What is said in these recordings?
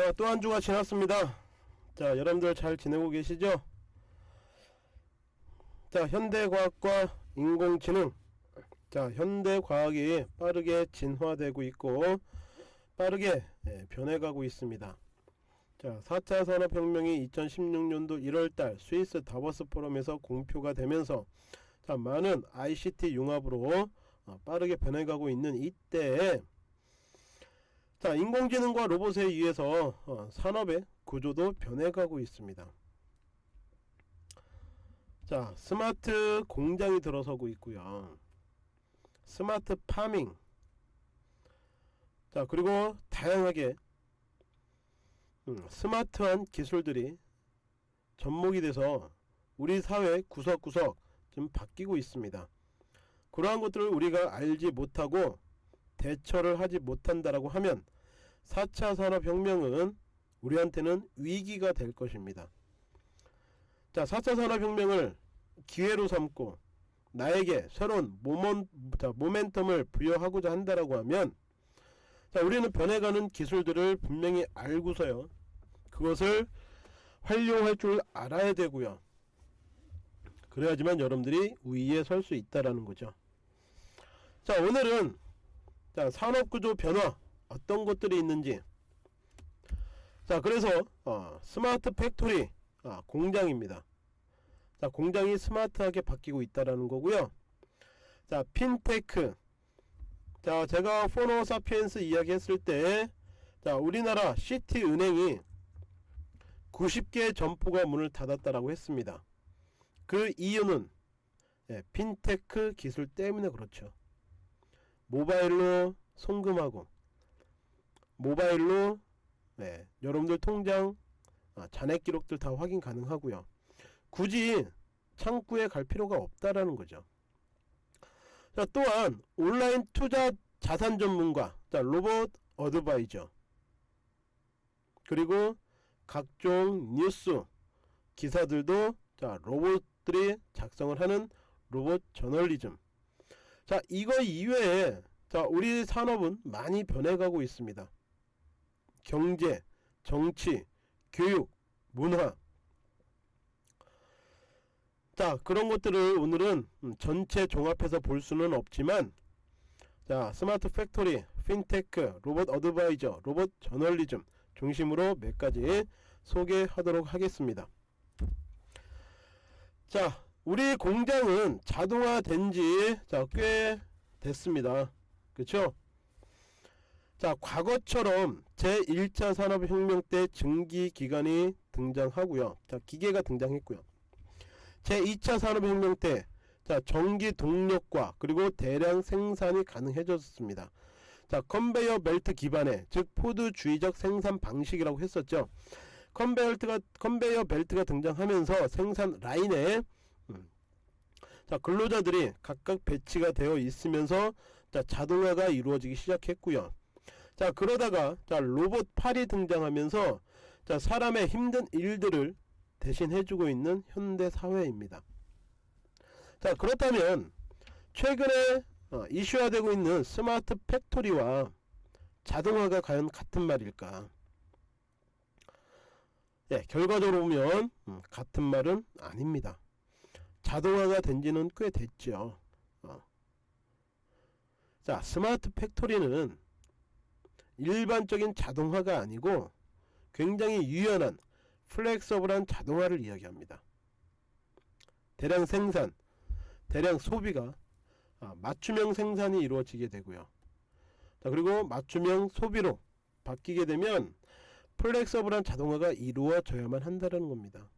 자, 또 한 주가 지났습니다. 자, 여러분들 잘 지내고 계시죠? 자, 현대과학과 인공지능. 자, 현대과학이 빠르게 진화되고 있고, 빠르게 예, 변해가고 있습니다. 자, 4차 산업혁명이 2016년도 1월달 스위스 다보스 포럼에서 공표가 되면서 자, 많은 ICT 융합으로 어, 빠르게 변해가고 있는 이때에 자, 인공지능과 로봇에 의해서 어, 산업의 구조도 변해가고 있습니다. 자, 스마트 공장이 들어서고 있고요. smart farming. 자, 그리고 다양하게 음, 스마트한 기술들이 접목이 돼서 우리 사회 구석구석 좀 바뀌고 있습니다. 그러한 것들을 우리가 알지 못하고 대처를 하지 못한다라고 하면 4차 산업혁명은 우리한테는 위기가 될 것입니다. 자, 4차 산업혁명을 기회로 삼고 나에게 새로운 모먼, 자, 모멘텀을 부여하고자 한다라고 하면 자, 우리는 변해가는 기술들을 분명히 알고서요. 그것을 활용할 줄 알아야 되고요. 그래야지만 여러분들이 우위에 설 수 있다라는 거죠. 자, 오늘은 자, 산업구조 변화 어떤 것들이 있는지 자, 그래서 어, smart factory 아, 공장입니다. 자, 공장이 스마트하게 바뀌고 있다라는 거고요. 자, 핀테크 자, 제가 phono sapiens 이야기 했을 때 자, 우리나라 시티 은행이 90개 점포가 문을 닫았다라고 했습니다. 그 이유는 예, 핀테크 기술 때문에 그렇죠. 모바일로 송금하고 모바일로 네, 여러분들 통장 아, 잔액 기록들 다 확인 가능하고요. 굳이 창구에 갈 필요가 없다라는 거죠. 자, 또한 온라인 투자 자산 전문가, 자, 로봇 어드바이저, 그리고 각종 뉴스 기사들도 자, 로봇들이 작성을 하는 로봇 저널리즘. 자, 이거 이외에 자, 우리 산업은 많이 변해가고 있습니다. 경제, 정치, 교육, 문화. 자, 그런 것들을 오늘은 음, 전체 종합해서 볼 수는 없지만 자, smart factory, fintech, 로봇 advisor, 로봇 저널리즘 중심으로 몇 가지 소개하도록 하겠습니다. 자, 우리 공장은 자동화된 지꽤 됐습니다. 그쵸? 자, 과거처럼 제1차 산업혁명 때 증기기관이 등장하고요. 자, 기계가 등장했고요. 제2차 산업혁명 때 자, 전기 동력과 그리고 대량 생산이 가능해졌습니다. 자, 컨베이어 벨트 기반의 즉 포드주의적 생산 방식이라고 했었죠. 컨베이어가 컨베이어 벨트가 등장하면서 생산 라인에 음, 자, 근로자들이 각각 배치가 되어 있으면서 자, 자동화가 이루어지기 시작했고요. 자, 그러다가 자, 로봇 팔이 등장하면서 자, 사람의 힘든 일들을 대신 해주고 있는 현대 사회입니다. 자, 그렇다면 최근에 어, 이슈화되고 있는 smart factory와 자동화가 과연 같은 말일까? 예, 결과적으로 보면 음, 같은 말은 아닙니다. 자동화가 된 지는 꽤 됐죠. 어. 자, smart factory는 일반적인 자동화가 아니고 굉장히 유연한 플렉서블한 자동화를 이야기합니다. 대량 생산, 대량 소비가 아, 맞춤형 생산이 이루어지게 되고요. 자, 그리고 맞춤형 소비로 바뀌게 되면 플렉서블한 자동화가 이루어져야만 한다는 겁니다.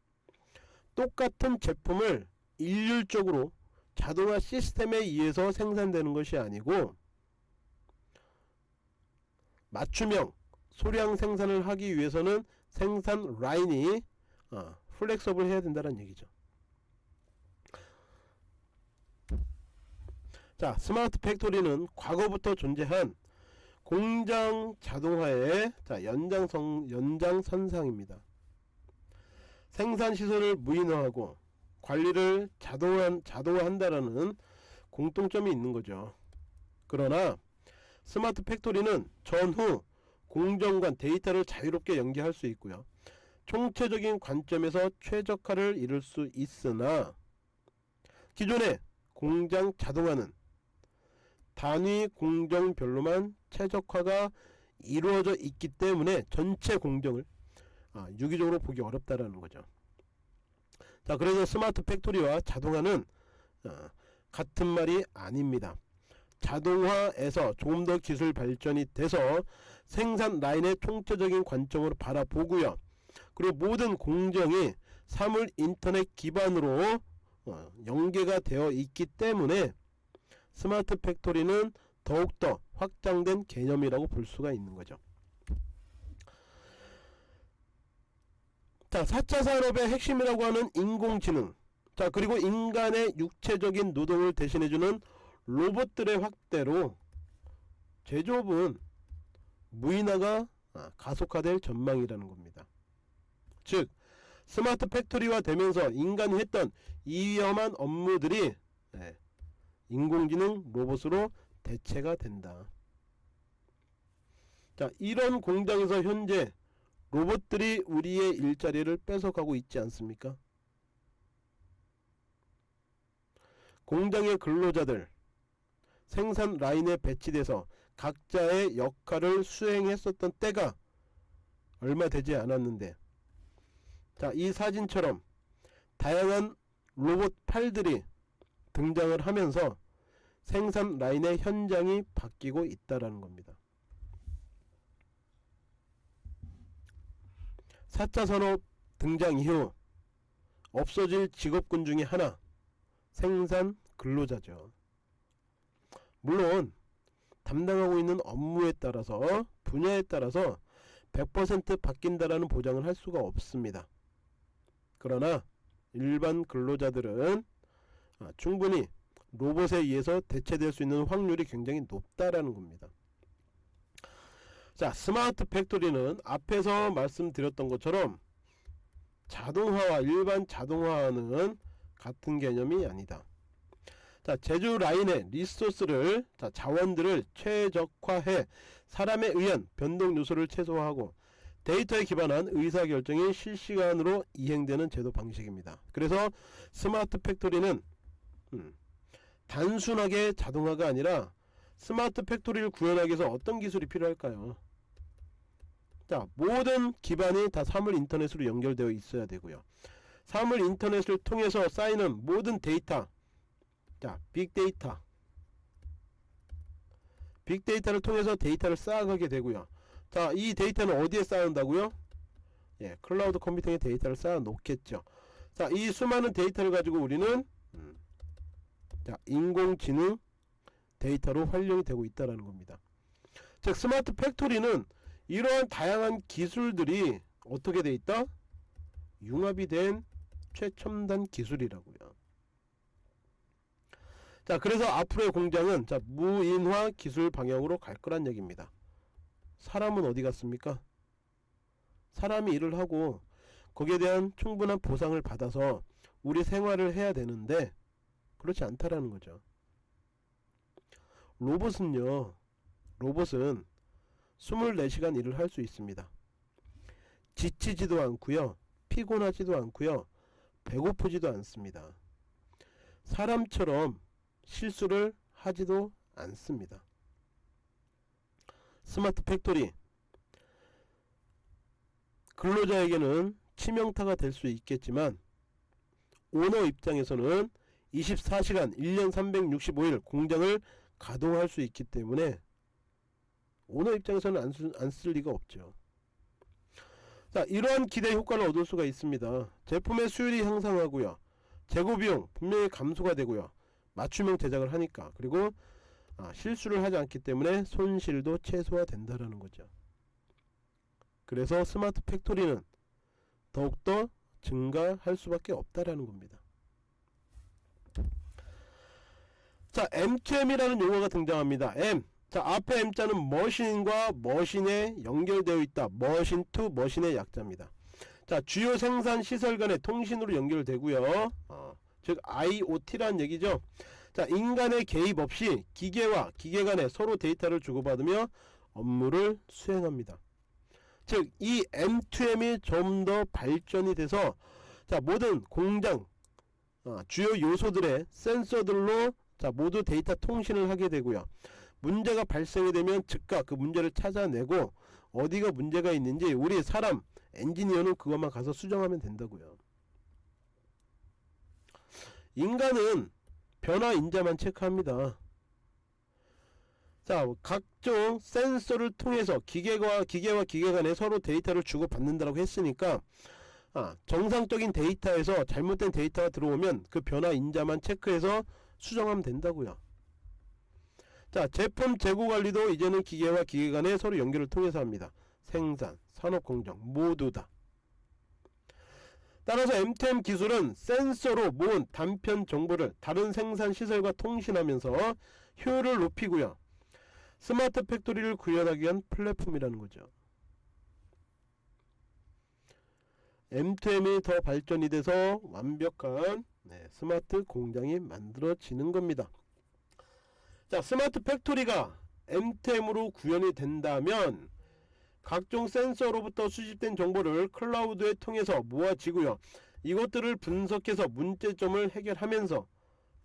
똑같은 제품을 일률적으로 자동화 시스템에 의해서 생산되는 것이 아니고 맞춤형 소량 생산을 하기 위해서는 생산 라인이 어, flexible 해야 된다는 얘기죠. 자 smart factory는 과거부터 존재한 공장 자동화의 자, 연장성, 연장선상입니다. 생산 시설을 무인화하고 관리를 자동화, 자동화한다라는 공통점이 있는 거죠. 그러나 스마트 팩토리는 전후 공정 간 데이터를 자유롭게 연계할 수 있고요. 총체적인 관점에서 최적화를 이룰 수 있으나 기존의 공장 자동화는 단위 공정별로만 최적화가 이루어져 있기 때문에 전체 공정을 아, 유기적으로 보기 어렵다라는 거죠. 자 그래서 smart factory와 자동화는 어, 같은 말이 아닙니다. 자동화에서 조금 더 기술 발전이 돼서 생산 라인의 총체적인 관점으로 바라보고요. 그리고 모든 공정이 사물 인터넷 기반으로 어, 연계가 되어 있기 때문에 smart factory는 더욱더 확장된 개념이라고 볼 수가 있는 거죠. 자, 4차 산업의 핵심이라고 하는 인공지능. 자, 그리고 인간의 육체적인 노동을 대신해주는 로봇들의 확대로 제조업은 무인화가 아, 가속화될 전망이라는 겁니다. 즉, smart factory화 되면서 인간이 했던 이 위험한 업무들이 네, 인공지능 로봇으로 대체가 된다. 자, 이런 공장에서 현재 로봇들이 우리의 일자리를 뺏어가고 있지 않습니까? 공장의 근로자들 생산 라인에 배치돼서 각자의 역할을 수행했었던 때가 얼마 되지 않았는데 자, 이 사진처럼 다양한 로봇 팔들이 등장을 하면서 생산 라인의 현장이 바뀌고 있다라는 겁니다. 4차 산업 등장 이후 없어질 직업군 중에 하나 생산 근로자죠. 물론 담당하고 있는 업무에 따라서 분야에 따라서 100% 바뀐다라는 보장을 할 수가 없습니다. 그러나 일반 근로자들은 아, 충분히 로봇에 의해서 대체될 수 있는 확률이 굉장히 높다라는 겁니다. 자 smart factory는 앞에서 말씀드렸던 것처럼 자동화와 일반 자동화는 같은 개념이 아니다. 자 제조 라인의 resource를 자, 자원들을 최적화해 사람에 의한 변동 요소를 최소화하고 데이터에 기반한 의사결정이 실시간으로 이행되는 제조 방식입니다. 그래서 smart factory는 음, 단순하게 자동화가 아니라 smart factory를 구현하기 위해서 어떤 기술이 필요할까요? 자 모든 기반이 다 사물 인터넷으로 연결되어 있어야 되고요. 사물 인터넷을 통해서 쌓이는 모든 데이터 자 빅데이터 빅데이터를 통해서 데이터를 쌓아가게 되고요. 자, 이 데이터는 어디에 쌓는다고요? 예, cloud computing에 데이터를 쌓아 놓겠죠. 자, 이 수많은 데이터를 가지고 우리는 음, 자, 인공지능 데이터로 활용이 되고 있다라는 겁니다. 즉 smart factory는 이러한 다양한 기술들이 어떻게 돼 있다? 융합이 된 최첨단 기술이라고요. 자, 그래서 앞으로의 공장은 자, 무인화 기술 방향으로 갈 거란 얘기입니다. 사람은 어디 갔습니까? 사람이 일을 하고 거기에 대한 충분한 보상을 받아서 우리 생활을 해야 되는데 그렇지 않다라는 거죠. 로봇은요. 로봇은 24시간 일을 할 수 있습니다. 지치지도 않고요. 피곤하지도 않고요. 배고프지도 않습니다. 사람처럼 실수를 하지도 않습니다. smart factory 근로자에게는 치명타가 될 수 있겠지만 오너 입장에서는 24시간 1년 365일 공장을 가동할 수 있기 때문에 오너 입장에서는 안 쓸 리가 없죠. 자 이러한 기대 효과를 얻을 수가 있습니다. 제품의 수율이 향상하고요. 재고 비용 분명히 감소가 되고요. 맞춤형 제작을 하니까 그리고 아, 실수를 하지 않기 때문에 손실도 최소화된다라는 거죠. 그래서 smart factory는 더욱더 증가할 수밖에 없다라는 겁니다. 자, M2M이라는 용어가 등장합니다. M. 자, 앞에 M자는 machine과 machine에 연결되어 있다. machine to machine의 약자입니다. 자, 주요 생산 시설 간의 통신으로 연결되고요. 어, 즉 IoT라는 얘기죠. 자 인간의 개입 없이 기계와 기계 간에 서로 데이터를 주고받으며 업무를 수행합니다. 즉 이 M2M이 좀 더 발전이 돼서 자 모든 공장 어, 주요 요소들의 센서들로 자 모두 데이터 통신을 하게 되고요. 문제가 발생이 되면 즉각 그 문제를 찾아내고 어디가 문제가 있는지 우리 사람 엔지니어는 그것만 가서 수정하면 된다고요. 인간은 변화 인자만 체크합니다. 자, 각종 센서를 통해서 기계와 기계와 기계 간에 서로 데이터를 주고 받는다고 했으니까 아, 정상적인 데이터에서 잘못된 데이터가 들어오면 그 변화 인자만 체크해서 수정하면 된다고요. 자, 제품 재고 관리도 이제는 기계와 기계 간에 서로 연결을 통해서 합니다. 생산, 산업 공정 모두 다. 따라서 M2M 기술은 센서로 모은 단편 정보를 다른 생산 시설과 통신하면서 효율을 높이고요. smart factory를 구현하기 위한 플랫폼이라는 거죠. M2M이 더 발전이 돼서 완벽한 네, 스마트 공장이 만들어지는 겁니다. 자, smart factory가 M2M으로 구현이 된다면 각종 센서로부터 수집된 정보를 cloud에 통해서 모아지고요. 이것들을 분석해서 문제점을 해결하면서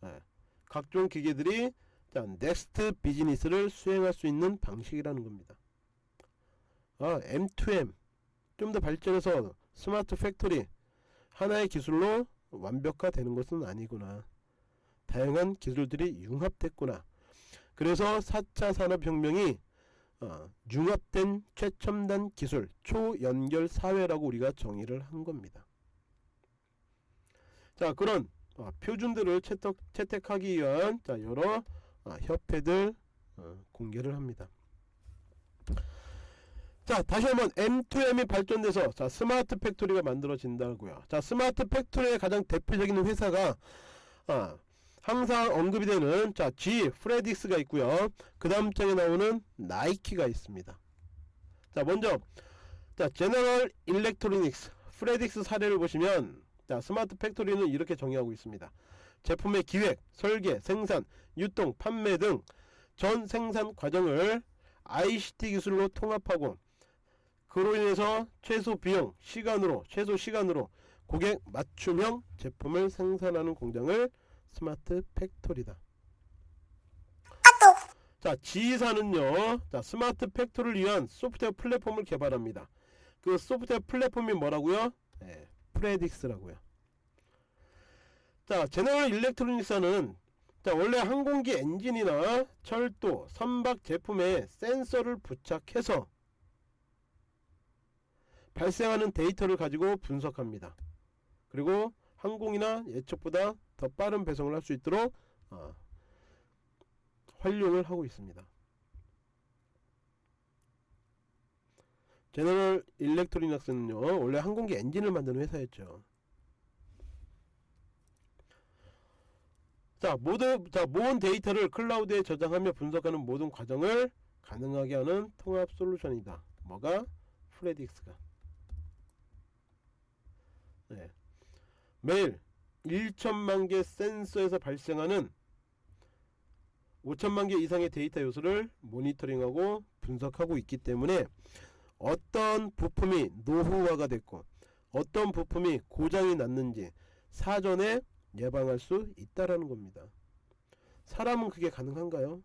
네, 각종 기계들이 자, next business를 수행할 수 있는 방식이라는 겁니다. 아, M2M 좀 더 발전해서 smart factory 하나의 기술로 완벽화되는 것은 아니구나. 다양한 기술들이 융합됐구나. 그래서 4차 산업혁명이 어, 융합된 최첨단 기술 초연결 사회라고 우리가 정의를 한 겁니다. 자 그런 어, 표준들을 채택, 채택하기 위한 자, 여러 어, 협회들 어, 공개를 합니다. 자 다시 한번 M2M이 발전돼서 자 smart factory가 만들어진다고요. 자 smart factory의 가장 대표적인 회사가 아, 항상 언급이 되는 자 G 프레딕스가 있고요. 그 다음 장에 나오는 나이키가 있습니다. 자 먼저 자 General Electronics Predix 사례를 보시면 자 smart factory는 이렇게 정의하고 있습니다. 제품의 기획, 설계, 생산, 유통, 판매 등 전 생산 과정을 ICT 기술로 통합하고 그로 인해서 최소 비용, 시간으로 최소 시간으로 고객 맞춤형 제품을 생산하는 공장을 smart factory다. 자, GE사는요. 자, smart factory를 위한 소프트웨어 플랫폼을 개발합니다. 그 소프트웨어 플랫폼이 뭐라고요? 네, Predix라고요. 자, General Electronics는 자, 원래 항공기 엔진이나 철도, 선박 제품에 센서를 부착해서 발생하는 데이터를 가지고 분석합니다. 그리고 항공이나 예측보다 더 빠른 배송을 할 수 있도록 어, 활용을 하고 있습니다. 제너럴 일렉트로닉스는요 원래 항공기 엔진을 만드는 회사였죠. 자 모든 자 모은 데이터를 클라우드에 저장하며 분석하는 모든 과정을 가능하게 하는 통합 솔루션이다. 뭐가 프레딕스가 네. 매일 1천만 개 센서에서 발생하는 5천만 개 이상의 데이터 요소를 모니터링하고 분석하고 있기 때문에 어떤 부품이 노후화가 됐고 어떤 부품이 고장이 났는지 사전에 예방할 수 있다라는 겁니다. 사람은 그게 가능한가요?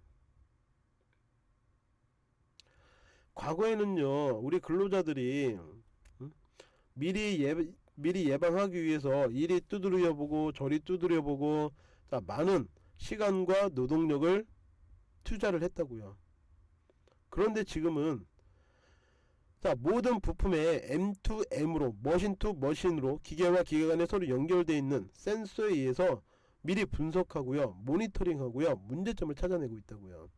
과거에는요 우리 근로자들이 미리 예, 미리 예방하기 위해서 이리 두드려 보고 저리 두드려 보고 자 많은 시간과 노동력을 투자를 했다고요. 그런데 지금은 자 모든 부품에 M2M으로 machine to machine으로 기계와 기계 간에 서로 연결되어 있는 센서에 의해서 미리 분석하고요 모니터링하고요 문제점을 찾아내고 있다고요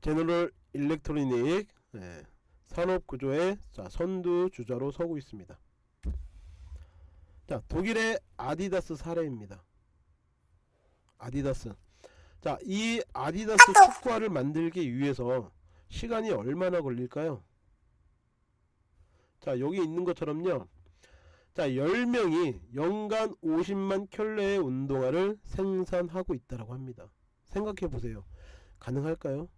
제너럴 일렉트로닉 네, 산업구조의 자, 선두주자로 서고 있습니다. 자 독일의 아디다스 사례입니다. 아디다스. 자 이 아디다스 축구화를 만들기 위해서 시간이 얼마나 걸릴까요? 자 여기 있는 것처럼요. 자 10명이 연간 50만 켤레의 운동화를 생산하고 있다고 합니다. 생각해 보세요. 가능할까요?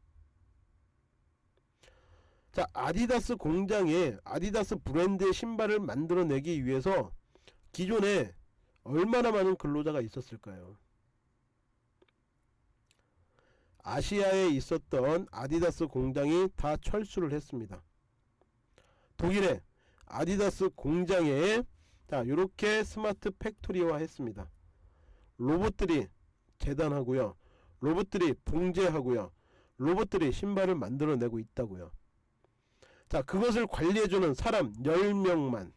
자 아디다스 공장에 아디다스 브랜드의 신발을 만들어내기 위해서 기존에 얼마나 많은 근로자가 있었을까요? 아시아에 있었던 아디다스 공장이 다 철수를 했습니다. 독일의 아디다스 공장에 자 이렇게 smart factory화 했습니다. 로봇들이 재단하고요. 로봇들이 봉제하고요. 로봇들이 신발을 만들어내고 있다고요. 자 그것을 관리해주는 사람 10명만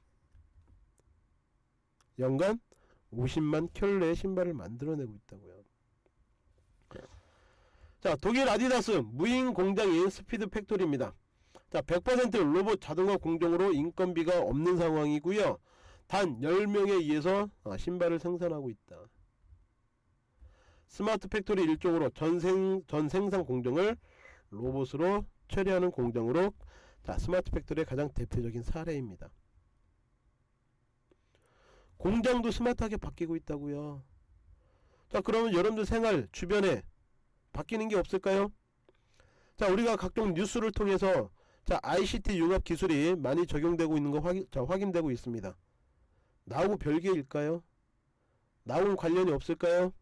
연간 50만 켤레의 신발을 만들어내고 있다고요. 자 독일 아디다스 무인 공장인 speed factory입니다. 자 100% 로봇 자동화 공정으로 인건비가 없는 상황이고요. 단 10명에 의해서 아, 신발을 생산하고 있다. smart factory 일종으로 전생, 전 생산 공정을 로봇으로 처리하는 공정으로 자 smart factory의 가장 대표적인 사례입니다. 공장도 스마트하게 바뀌고 있다고요. 자 그러면 여러분들 생활 주변에 바뀌는 게 없을까요? 자 우리가 각종 뉴스를 통해서 자 ICT 융합 기술이 많이 적용되고 있는 거 확인, 자, 확인되고 있습니다. 나하고 별개일까요? 나하고 관련이 없을까요?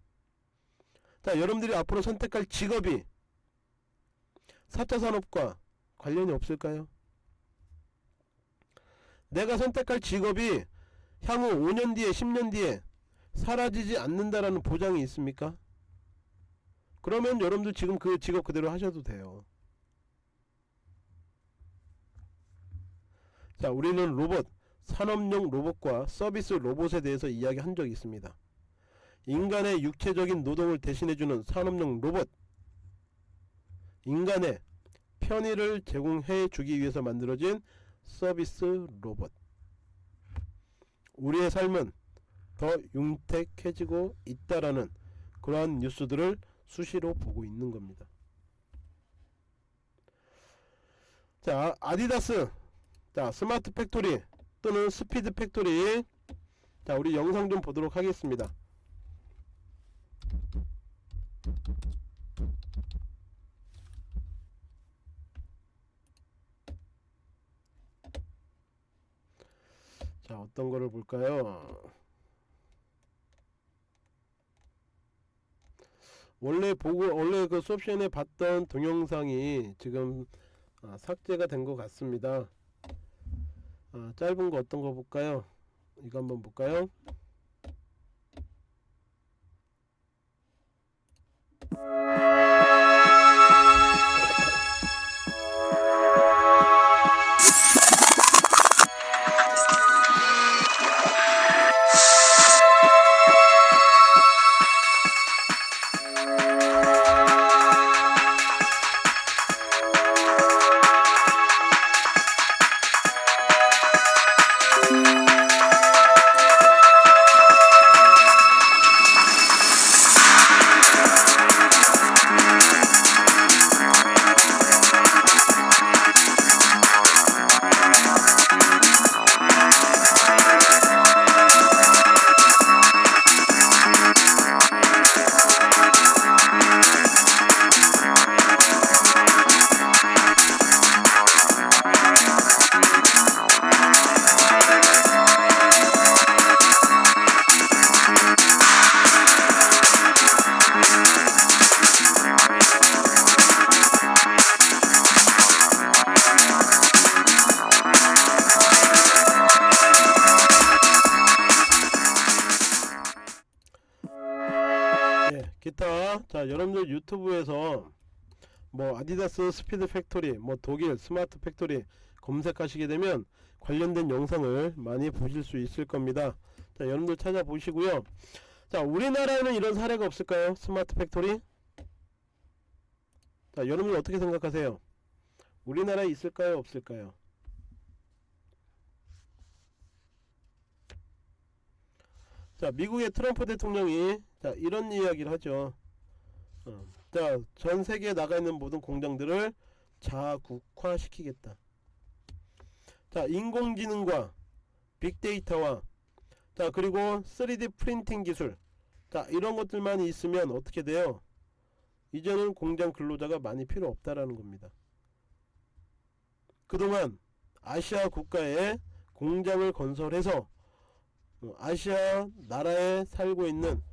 자 여러분들이 앞으로 선택할 직업이 4차 산업과 관련이 없을까요? 내가 선택할 직업이 향후 5년 뒤에 10년 뒤에 사라지지 않는다라는 보장이 있습니까? 그러면 여러분들 지금 그 직업 그대로 하셔도 돼요. 자, 우리는 로봇, 산업용 로봇과 서비스 로봇에 대해서 이야기한 적이 있습니다. 인간의 육체적인 노동을 대신해주는 산업용 로봇, 인간의 편의를 제공해 주기 위해서 만들어진 서비스 로봇. 우리의 삶은 더 윤택해지고 있다라는 그러한 뉴스들을 수시로 보고 있는 겁니다. 자, 아디다스, 자, smart factory 또는 speed factory. 자, 우리 영상 좀 보도록 하겠습니다. 어떤 거를 볼까요? 원래 보고 원래 그 수업 시간에 봤던 동영상이 지금 아, 삭제가 된 것 같습니다. 아, 짧은 거 어떤 거 볼까요? 이거 한번 볼까요? 스 speed factory 뭐 독일 smart factory 검색하시게 되면 관련된 영상을 많이 보실 수 있을 겁니다. 자 여러분들 찾아보시고요. 자 우리나라에는 이런 사례가 없을까요? smart factory? 자 여러분들 어떻게 생각하세요? 우리나라에 있을까요? 없을까요? 자 미국의 트럼프 대통령이 자 이런 이야기를 하죠. 어, 자 전세계에 나가 있는 모든 공장들을 자국화시키겠다. 자 인공지능과 빅데이터와 자 그리고 3D 프린팅 기술. 자 이런 것들만 있으면 어떻게 돼요? 이제는 공장 근로자가 많이 필요 없다라는 겁니다. 그동안 아시아 국가에 공장을 건설해서 어, 아시아 나라에 살고 있는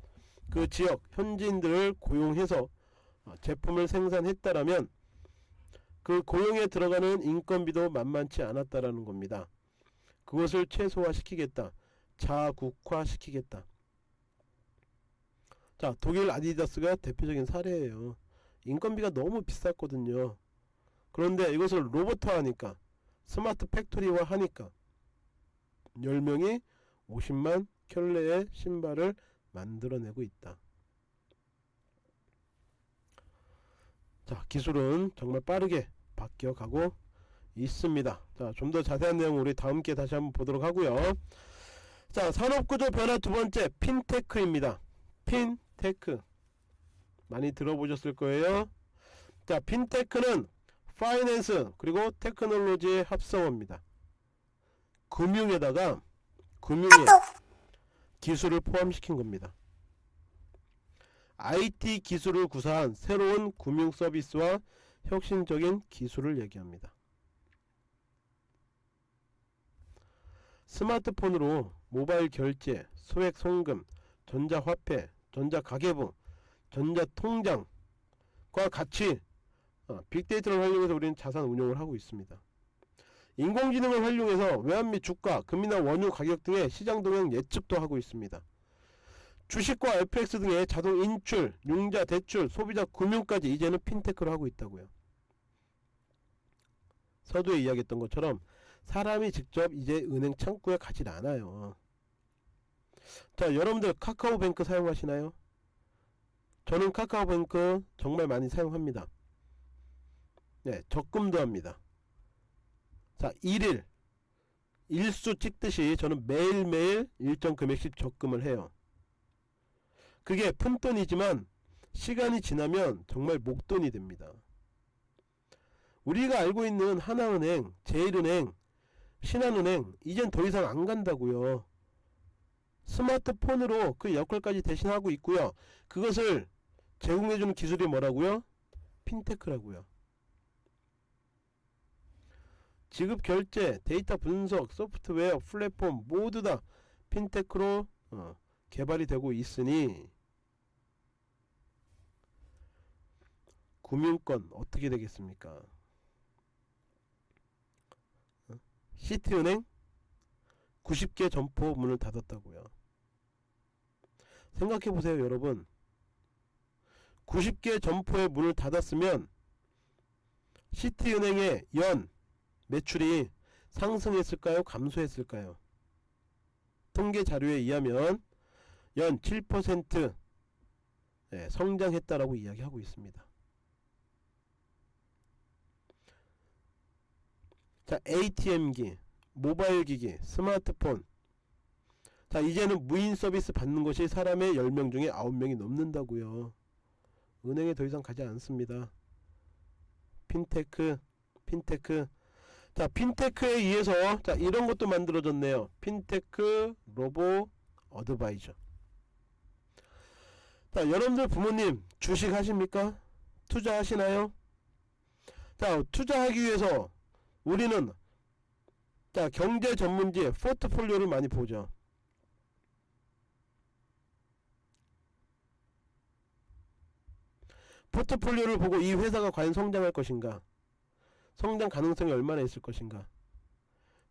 그 지역 현지인들을 고용해서 어, 제품을 생산했다라면 그 고용에 들어가는 인건비도 만만치 않았다라는 겁니다. 그것을 최소화시키겠다. 자국화시키겠다. 자, 독일 아디다스가 대표적인 사례예요. 인건비가 너무 비쌌거든요. 그런데 이것을 로봇화하니까 smart factory화 하니까 10명이 50만 켤레의 신발을 만들어내고 있다. 자 기술은 정말 빠르게 바뀌어 가고 있습니다. 자 좀 더 자세한 내용 우리 다음 기회 다시 한번 보도록 하고요. 자 산업구조 변화 두 번째 핀테크입니다. 핀테크 많이 들어보셨을 거예요. 자 핀테크는 파이낸스 그리고 테크놀로지의 합성어입니다. 금융에다가 금융에 기술을 포함시킨 겁니다. IT 기술을 구사한 새로운 금융 서비스와 혁신적인 기술을 얘기합니다. 스마트폰으로 모바일 결제, 소액 송금, 전자화폐, 전자가계부, 전자통장과 같이 어, 빅데이터를 활용해서 우리는 자산 운용을 하고 있습니다. 인공지능을 활용해서 외환 및 주가, 금이나 원유 가격 등의 시장 동향 예측도 하고 있습니다. 주식과 FX 등의 자동 인출, 융자, 대출, 소비자 금융까지 이제는 핀테크를 하고 있다고요. 서두에 이야기했던 것처럼 사람이 직접 이제 은행 창구에 가질 않아요. 자 여러분들 카카오뱅크 사용하시나요? 저는 카카오뱅크 정말 많이 사용합니다. 네 적금도 합니다. 자 1일 일수 찍듯이 저는 매일매일 일정 금액씩 적금을 해요. 그게 푼돈이지만 시간이 지나면 정말 목돈이 됩니다. 우리가 알고 있는 하나은행, 제일은행, 신한은행 이젠 더 이상 안 간다고요. 스마트폰으로 그 역할까지 대신하고 있고요. 그것을 제공해주는 기술이 뭐라고요? 핀테크라고요. 지급 결제, 데이터 분석, 소프트웨어, 플랫폼 모두 다 핀테크로 어, 개발이 되고 있으니 금융권 어떻게 되겠습니까? 어? 시티은행 90개 점포 문을 닫았다고요. 생각해보세요 여러분 90개 점포의 문을 닫았으면 시티은행의 연 매출이 상승했을까요 감소했을까요 통계 자료에 의하면 연7% 예, 성장했다라고 이야기하고 있습니다. 자 ATM기, 모바일 기기, 스마트폰 자 이제는 무인 서비스 받는 것이 사람의 10명 중에 9명이 넘는다고요. 은행에 더 이상 가지 않습니다. fintech, fintech 자 fintech에 의해서 자 이런 것도 만들어졌네요. fintech robo advisor 자 여러분들 부모님 주식 하십니까? 투자하시나요? 자 투자하기 위해서 우리는 자 경제 전문지의 포트폴리오를 많이 보죠. 포트폴리오를 보고 이 회사가 과연 성장할 것인가? 성장 가능성이 얼마나 있을 것인가?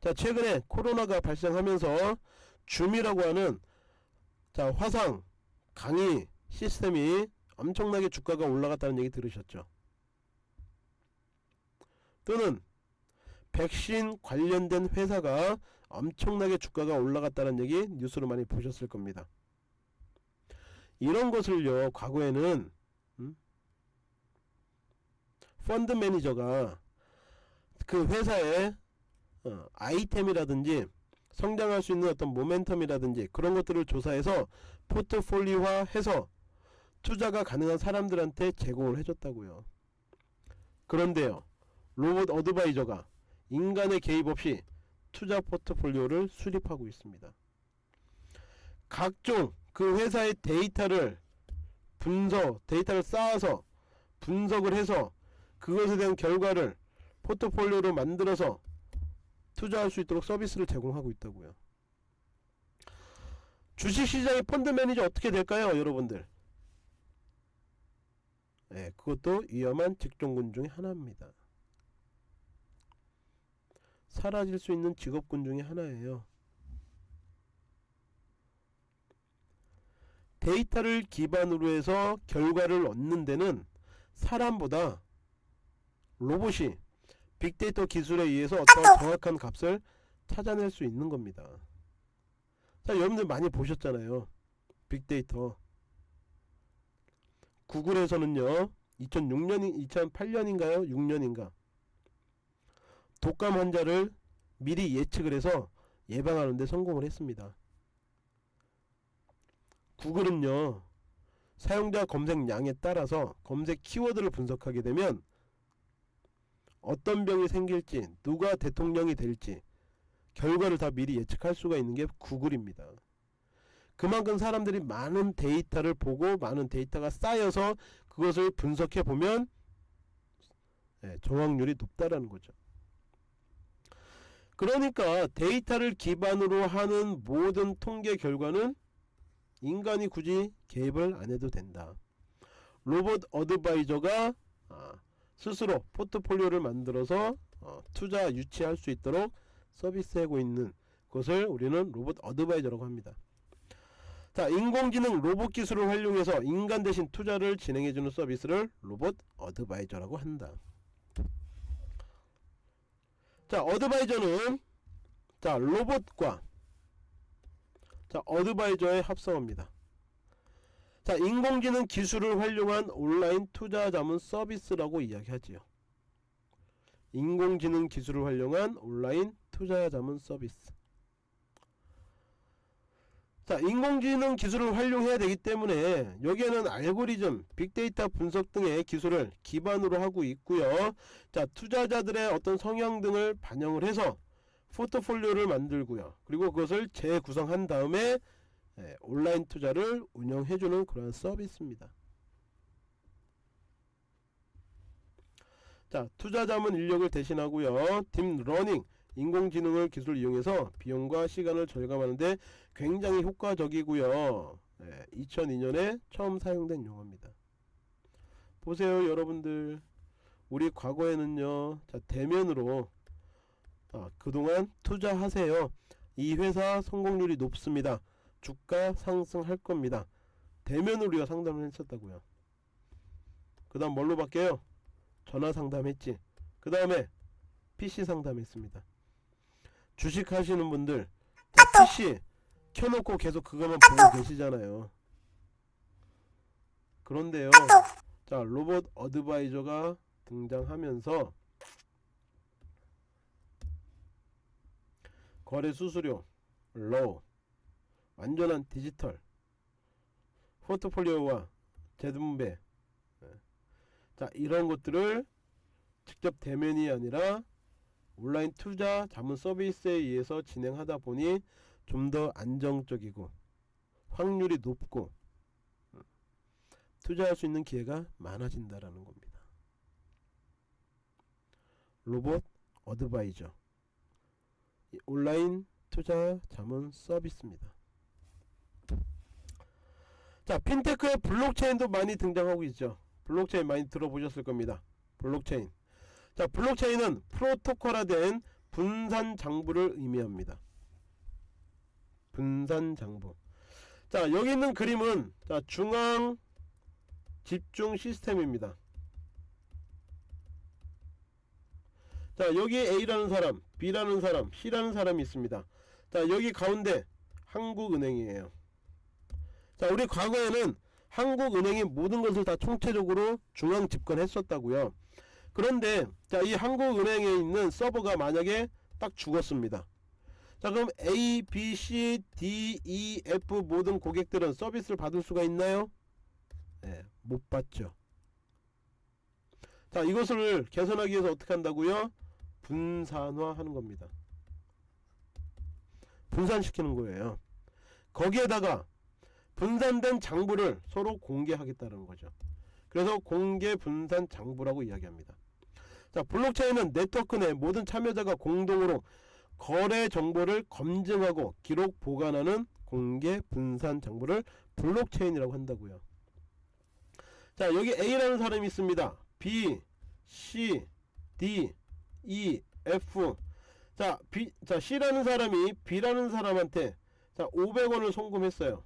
자 최근에 코로나가 발생하면서 줌이라고 하는 자 화상 강의 시스템이 엄청나게 주가가 올라갔다는 얘기 들으셨죠? 또는 백신 관련된 회사가 엄청나게 주가가 올라갔다는 얘기 뉴스로 많이 보셨을 겁니다 이런 것을요 과거에는 음? 펀드 매니저가 그 회사의 어, 아이템이라든지 성장할 수 있는 어떤 모멘텀이라든지 그런 것들을 조사해서 포트폴리오화 해서 투자가 가능한 사람들한테 제공을 해줬다고요. 그런데요. 로봇 어드바이저가 인간의 개입 없이 투자 포트폴리오를 수립하고 있습니다. 각종 그 회사의 데이터를 분석, 데이터를 쌓아서 분석을 해서 그것에 대한 결과를 포트폴리오로 만들어서 투자할 수 있도록 서비스를 제공하고 있다고요. 주식시장의 펀드 매니저 어떻게 될까요, 여러분들? 네, 그것도 위험한 직종군 중의 하나입니다. 사라질 수 있는 직업군 중의 하나예요. 데이터를 기반으로 해서 결과를 얻는 데는 사람보다 로봇이 빅데이터 기술에 의해서 어떤 정확한 값을 찾아낼 수 있는 겁니다. 자, 여러분들 많이 보셨잖아요. 빅데이터. 구글에서는요. 2006년, 2008년인가요? 6년인가? 독감 환자를 미리 예측을 해서 예방하는 데 성공을 했습니다. 구글은요. 사용자 검색량에 따라서 검색 키워드를 분석하게 되면 어떤 병이 생길지 누가 대통령이 될지 결과를 다 미리 예측할 수가 있는 게 구글입니다. 그만큼 사람들이 많은 데이터를 보고 많은 데이터가 쌓여서 그것을 분석해 보면 네, 정확률이 높다라는 거죠. 그러니까 데이터를 기반으로 하는 모든 통계 결과는 인간이 굳이 개입을 안 해도 된다. 로봇 어드바이저가 아, 스스로 포트폴리오를 만들어서 어, 투자 유치할 수 있도록 서비스하고 있는 것을 우리는 로봇 어드바이저라고 합니다. 자, 인공지능 로봇 기술을 활용해서 인간 대신 투자를 진행해주는 서비스를 로봇 어드바이저라고 한다. 자, 어드바이저는 자 로봇과 자 어드바이저의 합성어입니다. 자 인공지능 기술을 활용한 온라인 투자 자문 서비스라고 이야기하지요. 인공지능 기술을 활용한 온라인 투자 자문 서비스. 자 인공지능 기술을 활용해야 되기 때문에 여기에는 알고리즘, 빅데이터 분석 등의 기술을 기반으로 하고 있고요. 자 투자자들의 어떤 성향 등을 반영을 해서 포트폴리오를 만들고요. 그리고 그것을 재구성한 다음에 예, 온라인 투자를 운영해주는 그런 서비스입니다. 자, 투자 자문 인력을 대신하고요. 딥러닝, 인공지능을 기술 이용해서 비용과 시간을 절감하는데 굉장히 효과적이고요. 예, 2002년에 처음 사용된 용어입니다. 보세요, 여러분들. 우리 과거에는요, 자, 대면으로 아, 그동안 투자하세요. 이 회사 성공률이 높습니다. 주가 상승할 겁니다. 대면으로 상담을 했었다고요. 그 다음 뭘로 바뀌어요? 전화 상담했지. 그 다음에 PC 상담했습니다. 주식 하시는 분들 자, PC 켜놓고 계속 그것만 보고 계시잖아요. 그런데요. 자 로봇 어드바이저가 등장하면서 거래 수수료 low 완전한 디지털 포트폴리오와 재분배 예. 자 이런 것들을 직접 대면이 아니라 온라인 투자 자문 서비스에 의해서 진행하다 보니 좀 더 안정적이고 확률이 높고 음, 투자할 수 있는 기회가 많아진다라는 겁니다. 로봇 어드바이저 온라인 투자 자문 서비스입니다. 자, 핀테크의 블록체인도 많이 등장하고 있죠. 블록체인 많이 들어보셨을 겁니다. 블록체인. 자, 블록체인은 프로토콜화된 분산 장부를 의미합니다. 분산 장부. 자, 여기 있는 그림은 자, 중앙 집중 시스템입니다. 자, 여기 A라는 사람, B라는 사람, C라는 사람이 있습니다. 자, 여기 가운데 한국은행이에요. 자, 우리 과거에는 한국은행이 모든 것을 다 총체적으로 중앙 집권했었다고요. 그런데 자, 이 한국은행에 있는 서버가 만약에 딱 죽었습니다. 자, 그럼 A, B, C, D, E, F 모든 고객들은 서비스를 받을 수가 있나요? 네, 못 받죠. 자, 이것을 개선하기 위해서 어떻게 한다고요? 분산화하는 겁니다. 분산시키는 거예요. 거기에다가 분산된 장부를 서로 공개하겠다는 거죠. 그래서 공개 분산 장부라고 이야기합니다. 자, 블록체인은 네트워크 내 모든 참여자가 공동으로 거래 정보를 검증하고 기록 보관하는 공개 분산 장부를 블록체인이라고 한다고요. 자, 여기 A라는 사람이 있습니다. B, C, D, E, F. 자, B, 자 C라는 사람이 B라는 사람한테 자 500원을 송금했어요.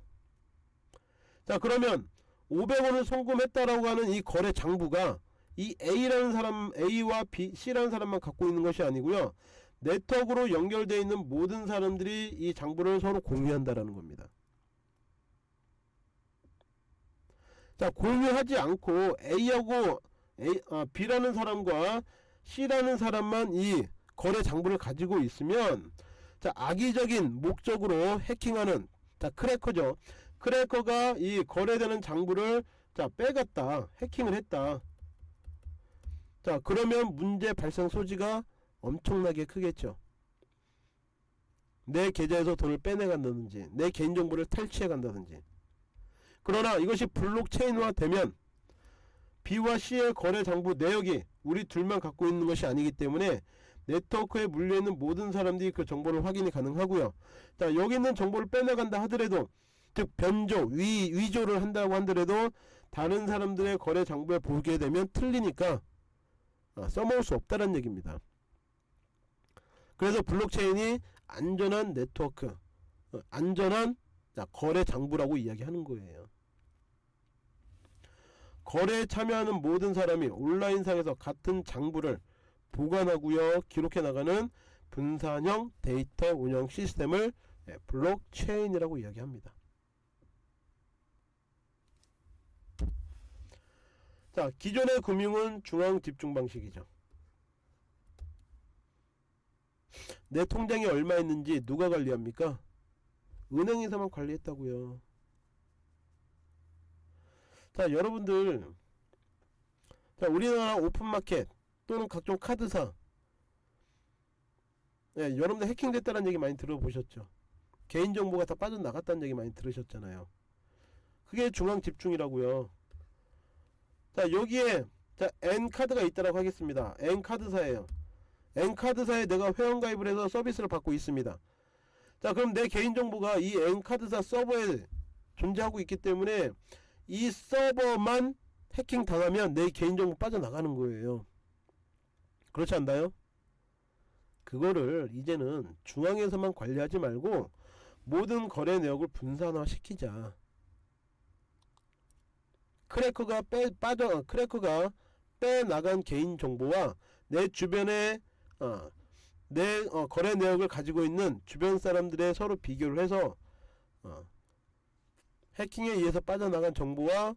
자 그러면 500원을 송금했다라고 하는 이 거래 장부가 이 A라는 사람 A와 B, C라는 사람만 갖고 있는 것이 아니고요. 네트워크로 연결되어 있는 모든 사람들이 이 장부를 서로 공유한다라는 겁니다. 자 공유하지 않고 A하고 A, 아, B라는 사람과 C라는 사람만 이 거래 장부를 가지고 있으면 자 악의적인 목적으로 해킹하는 자 크래커죠 크래커가 이 거래되는 장부를 자 빼갔다 해킹을 했다 자 그러면 문제 발생 소지가 엄청나게 크겠죠. 내 계좌에서 돈을 빼내간다든지 내 개인정보를 탈취해 간다든지. 그러나 이것이 블록체인화 되면 B와 C의 거래 장부 내역이 우리 둘만 갖고 있는 것이 아니기 때문에 네트워크에 물려있는 모든 사람들이 그 정보를 확인이 가능하고요. 자 여기 있는 정보를 빼나간다 하더라도 즉 변조, 위, 위조를 한다고 하더라도 다른 사람들의 거래 장부에 보게 되면 틀리니까 아, 써먹을 수 없다는 얘기입니다. 그래서 블록체인이 안전한 네트워크 어, 안전한 자, 거래 장부라고 이야기하는 거예요. 거래에 참여하는 모든 사람이 온라인상에서 같은 장부를 보관하고요 기록해 나가는 분산형 데이터 운영 시스템을 예, 블록체인이라고 이야기합니다 자 기존의 금융은 중앙 집중 방식이죠. 내 통장에 얼마 있는지 누가 관리합니까? 은행에서만 관리했다고요. 자 여러분들. 자 우리나라 오픈마켓 또는 각종 카드사. 예, 여러분들 해킹됐다는 얘기 많이 들어보셨죠? 개인정보가 다 빠져나갔다는 얘기 많이 들으셨잖아요. 그게 중앙 집중이라고요 자 여기에 자 N카드가 있다라고 하겠습니다. N카드사예요. N카드사에 내가 회원가입을 해서 서비스를 받고 있습니다. 자 그럼 내 개인정보가 이 N카드사 서버에 존재하고 있기 때문에 이 서버만 해킹 당하면 내 개인정보 빠져나가는 거예요. 그렇지 않나요? 그거를 이제는 중앙에서만 관리하지 말고 모든 거래 내역을 분산화 시키자 크래커가 빼 빠져 크래커가 빼나간 개인 정보와 내 주변에 어, 내 어, 거래 내역을 가지고 있는 주변 사람들의 서로 비교를 해서 어, 해킹에 의해서 빠져나간 정보와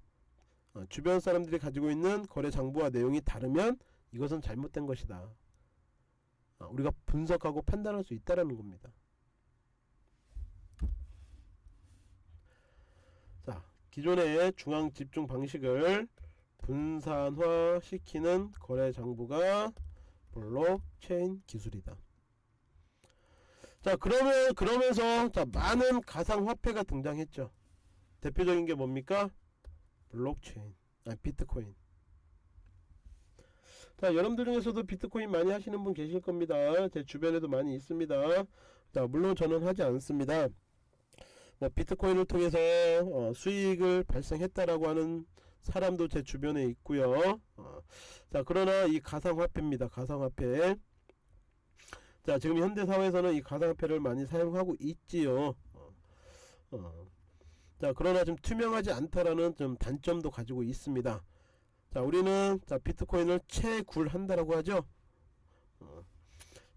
어, 주변 사람들이 가지고 있는 거래 장부와 내용이 다르면 이것은 잘못된 것이다. 어, 우리가 분석하고 판단할 수 있다라는 겁니다. 자, 기존의 중앙 집중 방식을 분산화 시키는 거래 장부가 블록체인 기술이다. 자, 그러면 그러면서 자, 많은 가상 화폐가 등장했죠. 대표적인 게 뭡니까? 블록체인, 아 비트코인. 자 여러분들 중에서도 비트코인 많이 하시는 분 계실 겁니다 제 주변에도 많이 있습니다 자 물론 저는 하지 않습니다 뭐 비트코인을 통해서 어, 수익을 발생했다라고 하는 사람도 제 주변에 있고요. 어, 자 그러나 이 가상화폐입니다. 가상화폐. 자 지금 현대 사회에서는 이 가상화폐를 많이 사용하고 있지요. 어, 어. 자 그러나 좀 투명하지 않다라는 좀 단점도 가지고 있습니다. 자 우리는 자 비트코인을 채굴한다라고 하죠. 어.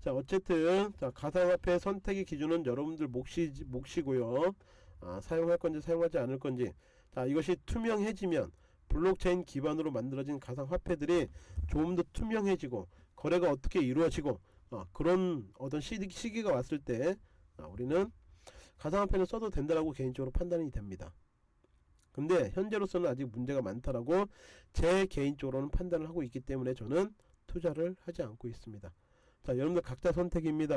자 어쨌든 자 가상화폐 선택의 기준은 여러분들 몫이, 몫이고요. 아, 사용할 건지 사용하지 않을 건지. 자 이것이 투명해지면 블록체인 기반으로 만들어진 가상화폐들이 조금 더 투명해지고 거래가 어떻게 이루어지고 어, 그런 어떤 시기, 가 왔을 때 아, 우리는 가상화폐를 써도 된다라고 개인적으로 판단이 됩니다. 근데 현재로서는 아직 문제가 많다라고 제 개인적으로는 판단을 하고 있기 때문에 저는 투자를 하지 않고 있습니다. 자 여러분들 각자 선택입니다.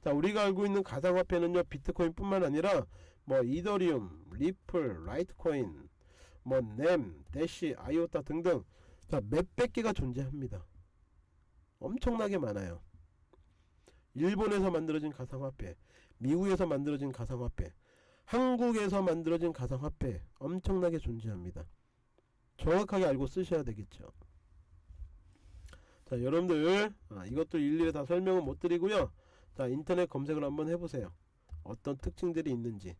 자 우리가 알고 있는 가상화폐는요 비트코인 뿐만 아니라 뭐 이더리움, 리플, 라이트코인, 뭐 넴, 대시, 아이오타 등등 자 몇백 개가 존재합니다. 엄청나게 많아요. 일본에서 만들어진 가상화폐, 미국에서 만들어진 가상화폐, 한국에서 만들어진 가상화폐 엄청나게 존재합니다. 정확하게 알고 쓰셔야 되겠죠. 자 여러분들 아, 이것도 일일이 다 설명은 못 드리고요. 자 인터넷 검색을 한번 해보세요. 어떤 특징들이 있는지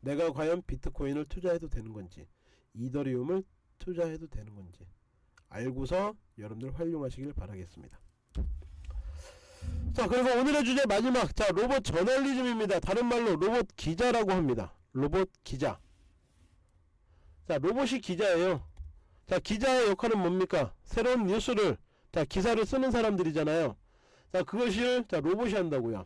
내가 과연 비트코인을 투자해도 되는 건지 이더리움을 투자해도 되는 건지 알고서 여러분들 활용하시길 바라겠습니다. 자 그래서 오늘의 주제 마지막 자 로봇 저널리즘입니다. 다른 말로 로봇 기자라고 합니다. 로봇 기자 자 로봇이 기자예요. 자 기자의 역할은 뭡니까? 새로운 뉴스를 자 기사를 쓰는 사람들이잖아요. 자 그것을 자 로봇이 한다고요.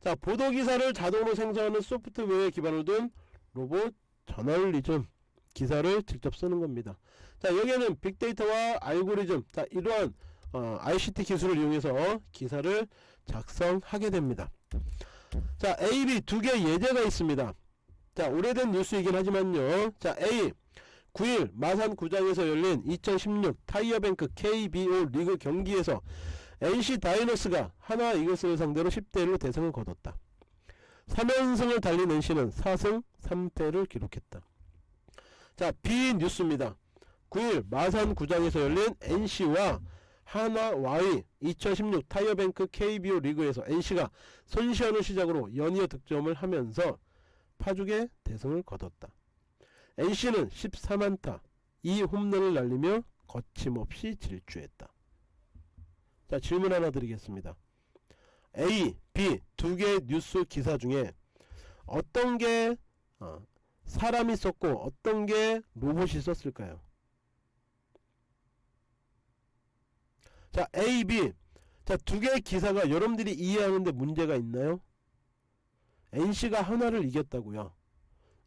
자 보도 기사를 자동으로 생성하는 소프트웨어에 기반을 둔 로봇 저널리즘 기사를 직접 쓰는 겁니다. 자 여기에는 빅데이터와 알고리즘 자 이러한 어, ICT 기술을 이용해서 기사를 작성하게 됩니다. 자 A, B 두 개의 예제가 있습니다. 자 오래된 뉴스이긴 하지만요. 자 A 9일 마산 구장에서 열린 2016 타이어뱅크 KBO 리그 경기에서 NC 다이너스가 하나 이글스를 상대로 10대1로 대승을 거뒀다. 3연승을 달린 NC는 4승 3패를 기록했다. 자 B 뉴스입니다. 9일 마산 구장에서 열린 NC와 하나와의 2016 타이어뱅크 KBO 리그에서 NC가 손시현을 시작으로 연이어 득점을 하면서 파죽의 대승을 거뒀다. NC는 14만타 2홈런을 날리며 거침없이 질주했다. 자 질문 하나 드리겠습니다. A, B 두 개의 뉴스 기사 중에 어떤 게 어, 사람이 썼고 어떤 게 로봇이 썼을까요? 자 A, B 자두 개의 기사가 여러분들이 이해하는데 문제가 있나요? NC가 하나를 이겼다고요.